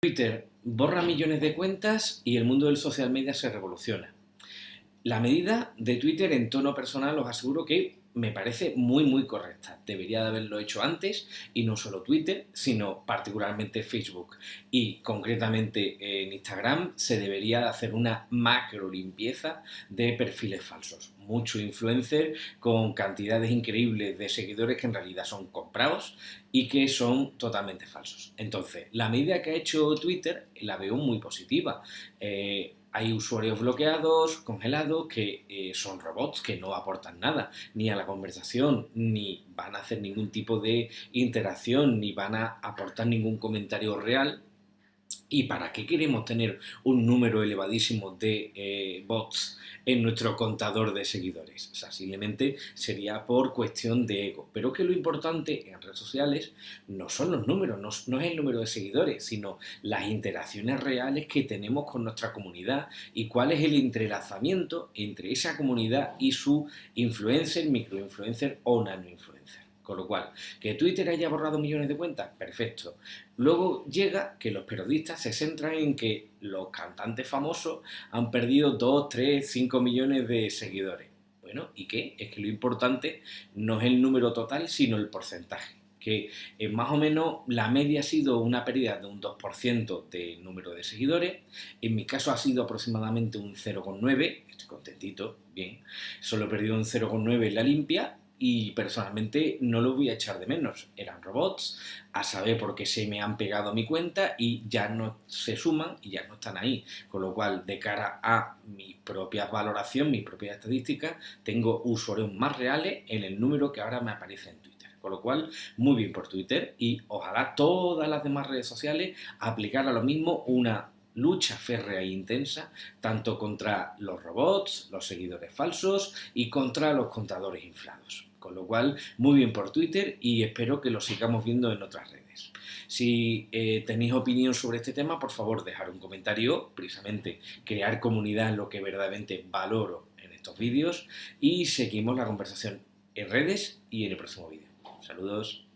Twitter borra millones de cuentas y el mundo del social media se revoluciona. La medida de Twitter en tono personal os aseguro que me parece muy muy correcta. Debería de haberlo hecho antes y no solo Twitter, sino particularmente Facebook. Y concretamente en Instagram se debería hacer una macro limpieza de perfiles falsos mucho influencer con cantidades increíbles de seguidores que en realidad son comprados y que son totalmente falsos. Entonces, la medida que ha hecho Twitter la veo muy positiva. Eh, hay usuarios bloqueados, congelados, que eh, son robots que no aportan nada, ni a la conversación, ni van a hacer ningún tipo de interacción, ni van a aportar ningún comentario real ¿Y para qué queremos tener un número elevadísimo de eh, bots en nuestro contador de seguidores? O sea, simplemente sería por cuestión de ego. Pero que lo importante en redes sociales no son los números, no, no, es el número de seguidores, sino las interacciones reales que tenemos con nuestra comunidad y cuál es el entrelazamiento entre esa comunidad y su influencer, microinfluencer o nanoinfluencer. Con lo cual, que Twitter haya borrado millones de cuentas, perfecto. Luego llega que los periodistas se centran en que los cantantes famosos han perdido 2, 3, 5 millones de seguidores. Bueno, ¿y qué? Es que lo importante no es el número total, sino el porcentaje que más o menos la media ha sido una pérdida de un 2% de número de seguidores, en mi caso ha sido aproximadamente un 0,9, estoy contentito, bien, solo he perdido un 0,9 en la limpia y personalmente no lo voy a echar de menos. Eran robots, a saber por qué se me han pegado mi cuenta y ya no se suman y ya no están ahí. Con lo cual, de cara a mi propia valoración, mi propia estadística, tengo usuarios más reales en el número que ahora me aparece en Twitter. Con lo cual, muy bien por Twitter y ojalá todas las demás redes sociales aplicaran lo mismo una lucha férrea e intensa tanto contra los robots, los seguidores falsos y contra los contadores inflados. Con lo cual, muy bien por Twitter y espero que lo sigamos viendo en otras redes. Si eh, tenéis opinión sobre este tema, por favor, dejar un comentario, precisamente crear comunidad es lo que verdaderamente valoro en estos vídeos y seguimos la conversación en redes y en el próximo vídeo. Saludos.